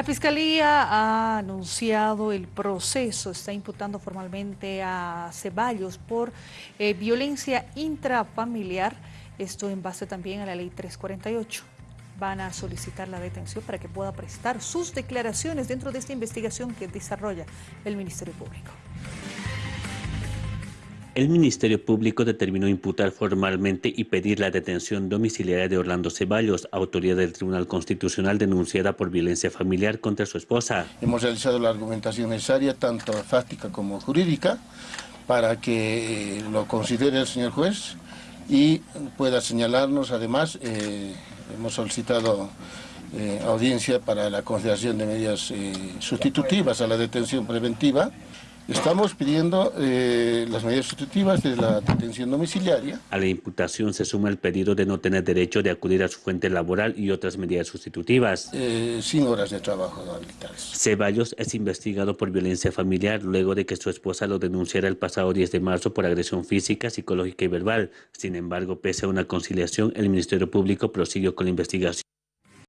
La Fiscalía ha anunciado el proceso, está imputando formalmente a Ceballos por eh, violencia intrafamiliar, esto en base también a la ley 348. Van a solicitar la detención para que pueda prestar sus declaraciones dentro de esta investigación que desarrolla el Ministerio Público. El Ministerio Público determinó imputar formalmente y pedir la detención domiciliaria de Orlando Ceballos, autoridad del Tribunal Constitucional denunciada por violencia familiar contra su esposa. Hemos realizado la argumentación necesaria, tanto fáctica como jurídica, para que eh, lo considere el señor juez y pueda señalarnos, además, eh, hemos solicitado eh, audiencia para la consideración de medidas sustitutivas a la detención preventiva, Estamos pidiendo eh, las medidas sustitutivas de la detención domiciliaria. A la imputación se suma el pedido de no tener derecho de acudir a su fuente laboral y otras medidas sustitutivas. Eh, sin horas de trabajo no habilitadas. Ceballos es investigado por violencia familiar luego de que su esposa lo denunciara el pasado 10 de marzo por agresión física, psicológica y verbal. Sin embargo, pese a una conciliación, el Ministerio Público prosiguió con la investigación.